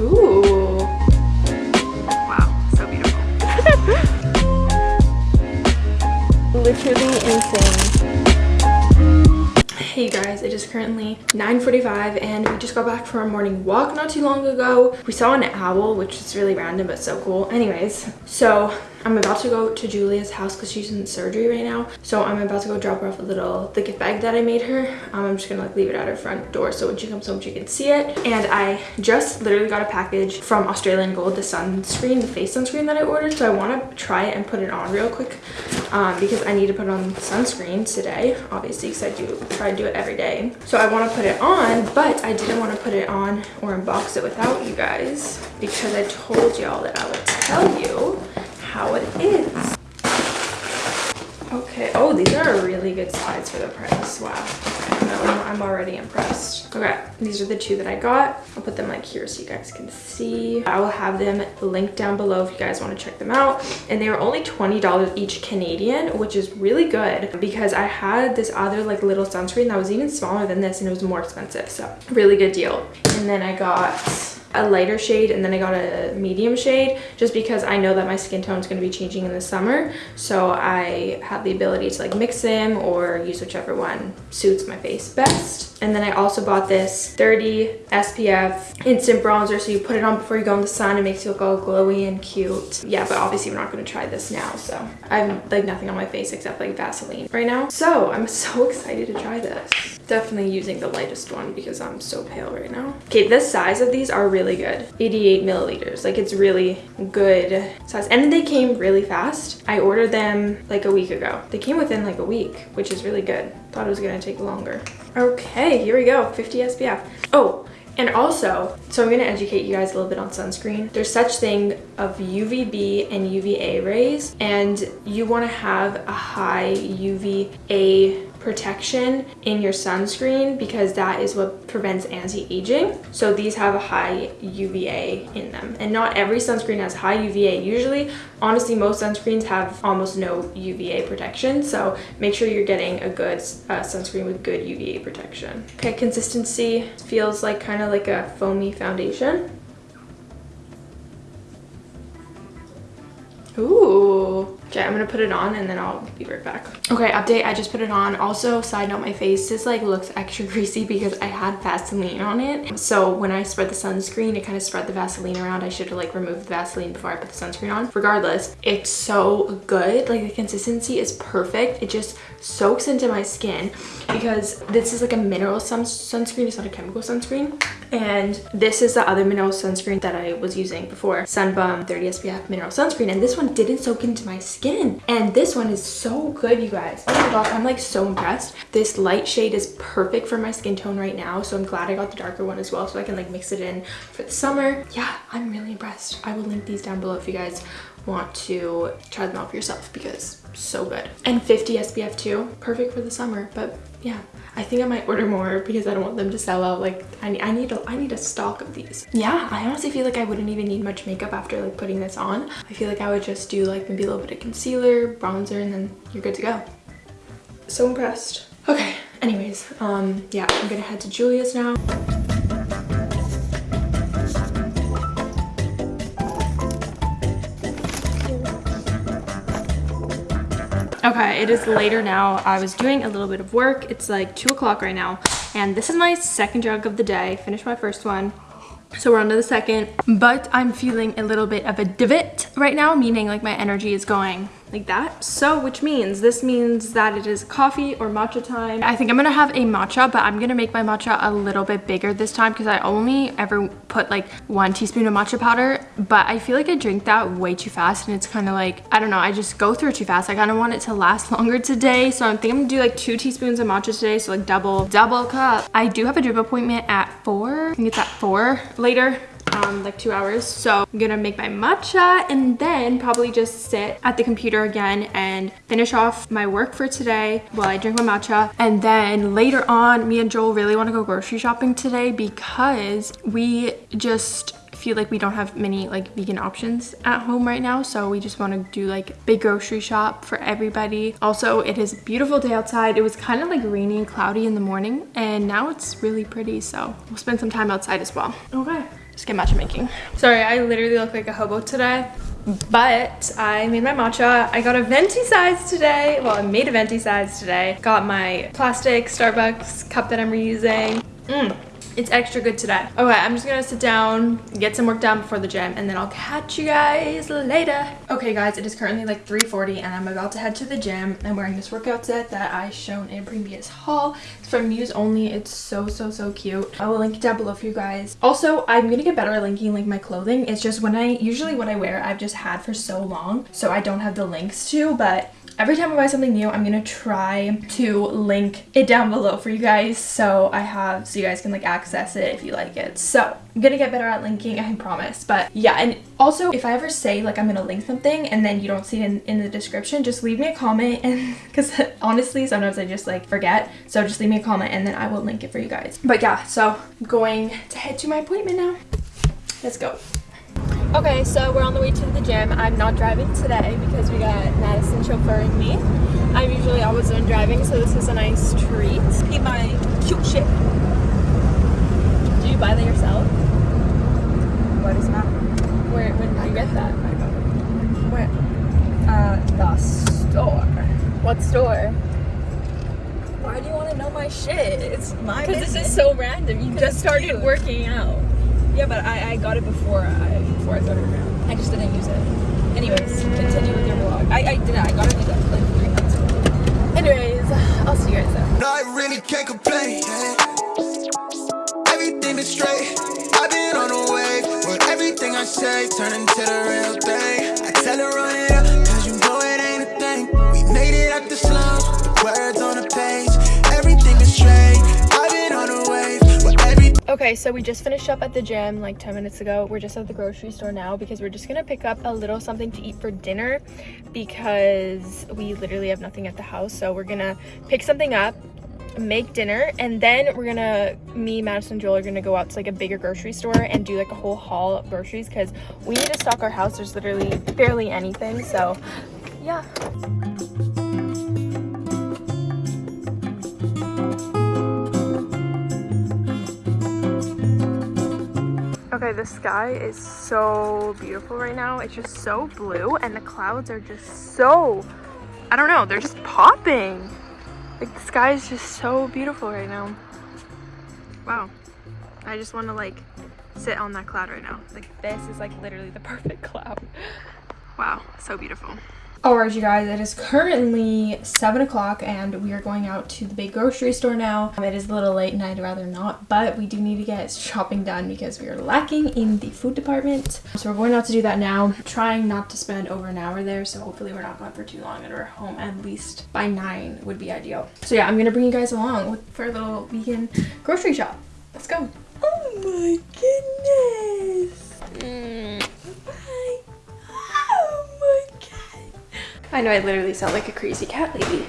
Ooh. Wow, so beautiful. Literally insane. Hey guys, it is currently 9.45 and we just got back from our morning walk not too long ago. We saw an owl, which is really random but so cool. Anyways, so I'm about to go to Julia's house because she's in surgery right now. So I'm about to go drop her off a little the gift bag that I made her. Um, I'm just gonna like leave it at her front door so when she comes home she can see it. And I just literally got a package from Australian Gold, the sunscreen, the face sunscreen that I ordered. So I want to try it and put it on real quick um, because I need to put on sunscreen today, obviously because I do try to do it every day. So I want to put it on, but I didn't want to put it on or unbox it without you guys because I told y'all that I would tell you how it is. Okay. Oh, these are really good size for the price. Wow. No, I'm already impressed. Okay, these are the two that I got. I'll put them like here so you guys can see. I will have them linked down below if you guys want to check them out. And they were only $20 each Canadian, which is really good because I had this other like little sunscreen that was even smaller than this and it was more expensive. So really good deal. And then I got a lighter shade and then I got a medium shade just because I know that my skin tone is going to be changing in the summer. So I have the ability to like mix them or use whichever one suits my face best. And then I also bought this 30 SPF instant bronzer. So you put it on before you go in the sun. It makes you look all glowy and cute. Yeah, but obviously we're not going to try this now. So I'm like nothing on my face except like Vaseline right now. So I'm so excited to try this. Definitely using the lightest one because I'm so pale right now. Okay, the size of these are really good. 88 milliliters. Like it's really good size. And they came really fast. I ordered them like a week ago. They came within like a week, which is really good. Thought it was to take longer. Okay, here we go. 50 SPF. Oh, and also, so I'm going to educate you guys a little bit on sunscreen. There's such thing of UVB and UVA rays, and you want to have a high UVA protection in your sunscreen because that is what prevents anti-aging. So these have a high UVA in them. And not every sunscreen has high UVA. Usually, honestly, most sunscreens have almost no UVA protection. So make sure you're getting a good uh, sunscreen with good UVA protection. Okay, consistency feels like kind of like a foamy foundation. Ooh. Okay, I'm gonna put it on and then I'll be right back. Okay, update, I just put it on. Also, side note, my face just like looks extra greasy because I had Vaseline on it. So when I spread the sunscreen, it kind of spread the Vaseline around. I should have like removed the Vaseline before I put the sunscreen on. Regardless, it's so good. Like the consistency is perfect. It just soaks into my skin because this is like a mineral sun sunscreen. It's not a chemical sunscreen. And this is the other mineral sunscreen that I was using before. Sunbum 30 SPF mineral sunscreen. And this one didn't soak into my skin. And this one is so good, you guys. Oh my gosh, I'm like so impressed. This light shade is perfect for my skin tone right now. So I'm glad I got the darker one as well so I can like mix it in for the summer. Yeah, I'm really impressed. I will link these down below if you guys want to try them out for yourself because so good. And 50 SPF too, perfect for the summer. But yeah, I think I might order more because I don't want them to sell out. Like I need, I need, a, I need a stock of these. Yeah, I honestly feel like I wouldn't even need much makeup after like putting this on. I feel like I would just do like maybe a little bit of concealer, bronzer, and then you're good to go. So impressed. Okay, anyways, um, yeah, I'm gonna head to Julia's now. Okay, it is later now. I was doing a little bit of work. It's like 2 o'clock right now. And this is my second jug of the day. Finished my first one. So we're on to the second. But I'm feeling a little bit of a divot right now, meaning like my energy is going like that. So which means this means that it is coffee or matcha time. I think I'm gonna have a matcha, but I'm gonna make my matcha a little bit bigger this time because I only ever put like one teaspoon of matcha powder, but I feel like I drink that way too fast and it's kind of like, I don't know, I just go through it too fast. I kind of want it to last longer today. So I think I'm gonna do like two teaspoons of matcha today. So like double, double cup. I do have a drip appointment at four. I think it's at four later um, like two hours. So I'm gonna make my matcha and then probably just sit at the computer again and finish off my work for today while I drink my matcha. And then later on, me and Joel really wanna go grocery shopping today because we just feel like we don't have many like vegan options at home right now. So we just want to do like big grocery shop for everybody. Also it is a beautiful day outside. It was kind of like rainy and cloudy in the morning and now it's really pretty. So we'll spend some time outside as well. Okay Just get matcha making. Sorry, I literally look like a hobo today. But I made my matcha. I got a venti size today. Well, I made a venti size today. Got my plastic Starbucks cup that I'm reusing. Mmm. It's extra good today. Okay, I'm just gonna sit down, get some work done before the gym, and then I'll catch you guys later. Okay guys, it is currently like 3.40 and I'm about to head to the gym. I'm wearing this workout set that I shown in previous haul. It's from Muse Only. It's so, so, so cute. I will link it down below for you guys. Also, I'm gonna get better at linking like my clothing. It's just when I, usually what I wear, I've just had for so long, so I don't have the links to, but every time I buy something new, I'm gonna try to link it down below for you guys so I have, so you guys can like access it if you like it. So I'm gonna get better at linking, I promise. But yeah, and also if I ever say like I'm gonna link something and then you don't see it in, in the description, just leave me a comment and because honestly, sometimes I just like forget. So just leave me a comment and then I will link it for you guys. But yeah, so I'm going to head to my appointment now. Let's go. Okay, so we're on the way to the gym. I'm not driving today because we got Madison chauffeuring me. I'm usually always one driving, so this is a nice treat. Eat my cute shit. Do you buy that yourself? What is that? Where, when did you get that? i Where? Uh, the store. What store? Why do you want to know my shit? It's my Because this is so random. You just started cute. working out. Yeah, but I, I got it before I before I started around. I just didn't use it. Anyways, continue with your vlog. I, I did it. I got it like, like three months ago. Anyways, I'll see you guys there. No, I really can't complain. Everything been straight. I've been on the wave. But everything I say turn into the real thing. I tell her run it Okay, so we just finished up at the gym like 10 minutes ago. We're just at the grocery store now because we're just gonna pick up a little something to eat for dinner because we literally have nothing at the house. So we're gonna pick something up, make dinner, and then we're gonna, me, Madison, and Joel are gonna go out to like a bigger grocery store and do like a whole haul of groceries because we need to stock our house. There's literally barely anything. So yeah. Okay, the sky is so beautiful right now. It's just so blue and the clouds are just so, I don't know, they're just popping. Like the sky is just so beautiful right now. Wow. I just want to like sit on that cloud right now. Like this is like literally the perfect cloud. Wow, so beautiful. Alright you guys, it is currently 7 o'clock and we are going out to the big grocery store now. Um, it is a little late and I'd rather not, but we do need to get shopping done because we are lacking in the food department. So we're going out to do that now. Trying not to spend over an hour there, so hopefully we're not going for too long and we're home at least by 9 would be ideal. So yeah, I'm going to bring you guys along with, for a little weekend grocery shop. Let's go. Oh my goodness. Mm. I know I literally sound like a crazy cat lady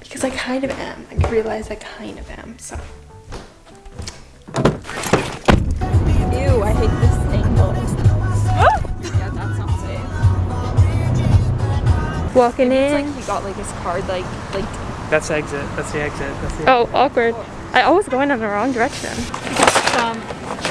because I kind of am. I realize I kind of am, so. Ew, I hate this angle. Yeah, that's not safe. Walking It's in. like he got like his card like like That's the exit. That's the exit. That's the Oh, awkward. I always go in the wrong direction. some um,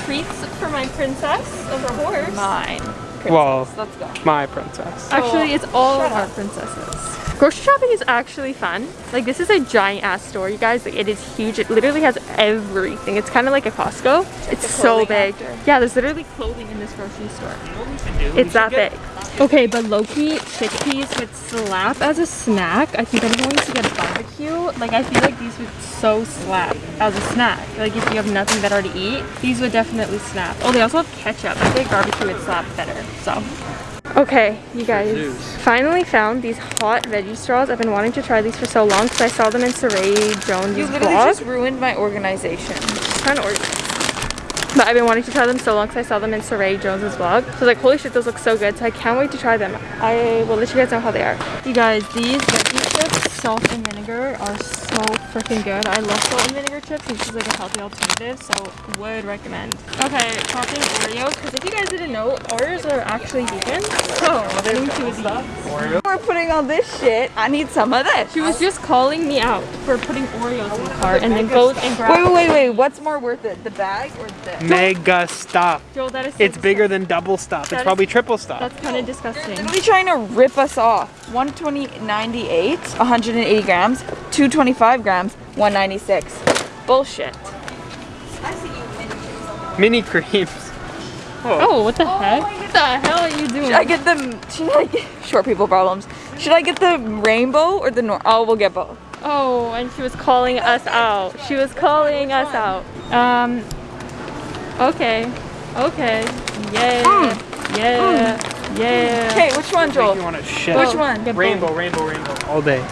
Treats for my princess of a horse. mine. Well, Let's go. my princess. Actually, it's all Shut of our up. princesses. Grocery shopping is actually fun. Like this is a giant ass store, you guys. Like it is huge. It literally has everything. It's kind of like a Costco. It's a so big. after. Yeah, there's literally clothing in this grocery store. It's It's that big. Okay, but Loki chickpeas would slap as a snack. I think I'm going to get barbecue. Like I feel like these would so slap as a snack. Like if you have nothing better to eat, these would definitely snap. Oh, they also have ketchup. I think barbecue would slap better. So. Okay, you guys. Finally found these hot veggie straws. I've been wanting to try these for so long because I saw them in Saray Jones' You literally vlog. just ruined my organization. kind of organized. But I've been wanting to try them so long because I saw them in Saray Jones's vlog. So like, holy shit, those look so good. So I can't wait to try them. I will let you guys know how they are. You guys, these veggie chips, salt and vinegar, are so freaking good. I love salt and vinegar chips. This is like a healthy alternative, so would recommend. Okay, chopping Oreos, because if you guys didn't know, know Oreos are actually vegan? Oh, I think she was vegan. We're putting all this shit. I need some of this. She was just calling me out for putting Oreos in the cart and then goes and grabs. Wait, wait, wait, wait. What's more worth it, the bag or this? Mega stuff. Joel, that is so It's bigger than double stuff. It's That is- probably triple stuff. That's kind of disgusting. Are Literally trying to rip us off. 120.98, 180 grams, 225 grams, 196. Bullshit. Mini creams. Oh, what the heck? What the hell are you doing? Should I get the should I get short people problems? Should I get the rainbow or the nor? Oh, we'll get both. Oh, and she was calling us out. She was calling us out. Um. Okay. Okay. Yeah. Yeah. Yeah. Okay, which one, Joel? you want to shit. Which one? Rainbow, rainbow, rainbow. All day.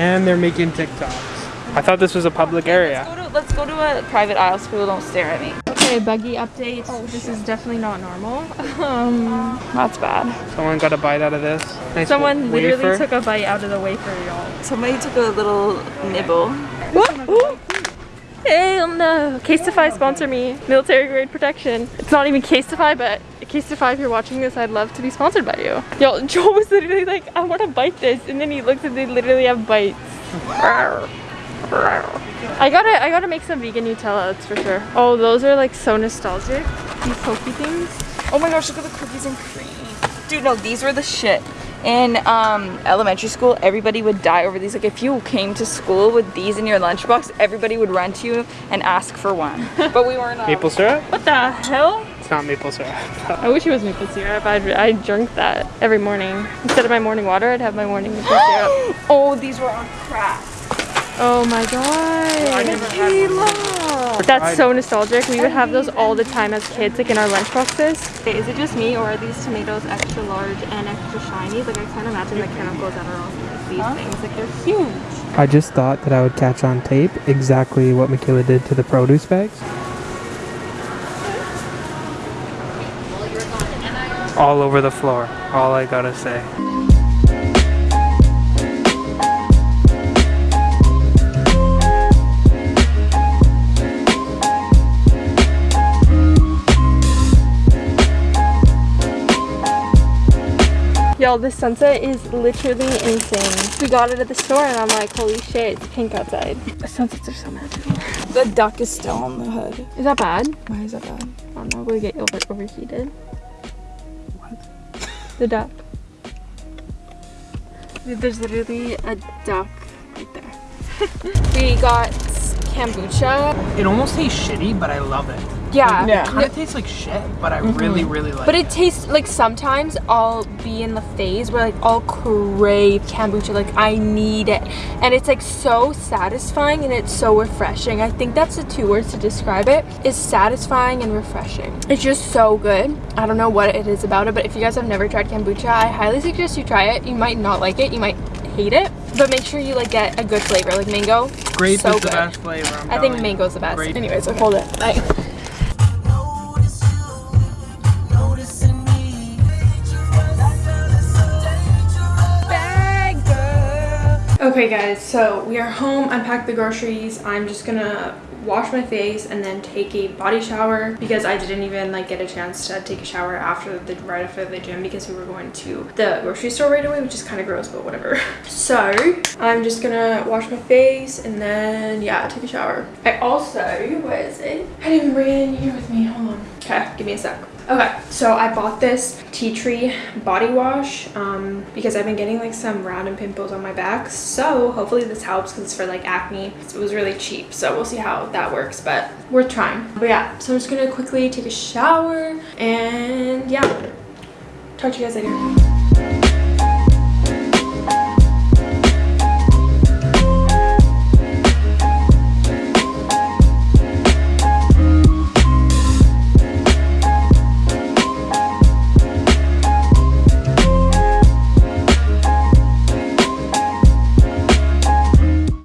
And they're making TikToks. I thought this was a public area. Let's go to, let's go to a private aisle so people don't stare at me. Okay, buggy update. Oh, this is definitely not normal. Um, That's bad. Someone got a bite out of this. Nice someone literally wafer. took a bite out of the wafer, y'all. Somebody took a little nibble. Hell no. Um, uh, Casetify sponsor me. Military grade protection. It's not even Casetify, but Casetify, if you're watching this, I'd love to be sponsored by you. Yo, Joel was literally like, I want to bite this. And then he looked and they literally have bites. I gotta, I gotta make some vegan Nutella, that's for sure. Oh, those are like so nostalgic. These pokey things. Oh my gosh, look at the cookies and cream. Dude, no, these were the shit. In um, elementary school, everybody would die over these. Like, if you came to school with these in your lunchbox, everybody would run to you and ask for one. But we weren't. Maple syrup? What the hell? It's not maple syrup. I wish it was maple syrup. I'd, I'd drink that every morning. Instead of my morning water, I'd have my morning maple syrup. oh, these were on crack. Oh my god. Tequila. That's so nostalgic. We would have those all the time as kids, like in our lunchboxes. Is it just me, or are these tomatoes extra large and extra shiny? Like I can't imagine the chemicals that are on like, these things. Like they're huge. I just thought that I would catch on tape exactly what Michaela did to the produce bags. All over the floor. All I gotta say. Y'all, this sunset is literally insane. We got it at the store, and I'm like, holy shit, it's pink outside. The sunsets are so magical. The duck is still on the hood. Is that bad? Why is that bad? I don't know. We get over overheated. What? The duck. There's literally a duck right there. we got kombucha. It almost tastes shitty, but I love it. Yeah. Yeah. Kind of tastes like shit, but I mm-hmm. really, really like it. But it. it tastes like sometimes I'll be in the phase where like I'll crave kombucha, like I need it. And it's like so satisfying and it's so refreshing. I think that's the two words to describe it is satisfying and refreshing. It's just so good. I don't know what it is about it, but if you guys have never tried kombucha, I highly suggest you try it. You might not like it, you might hate it, but make sure you like get a good flavor, like mango. Grape so is the good. best flavor. I'm I think telling you. mango's the best. Grape. Anyways, like, hold it. Bye. Okay guys, so we are home, unpacked the groceries. I'm just gonna wash my face and then take a body shower because I didn't even like get a chance to take a shower after the right after the gym because we were going to the grocery store right away, which is kind of gross, but whatever. So I'm just gonna wash my face and then yeah, take a shower. I also, where is it? I didn't bring it in here with me. Hold on. Okay, give me a sec. Okay, so I bought this tea tree body wash um, because I've been getting like some random pimples on my back. So hopefully this helps because it's for like acne. It was really cheap, so we'll see how that works, but worth trying. But yeah, so I'm just gonna quickly take a shower and yeah, talk to you guys later.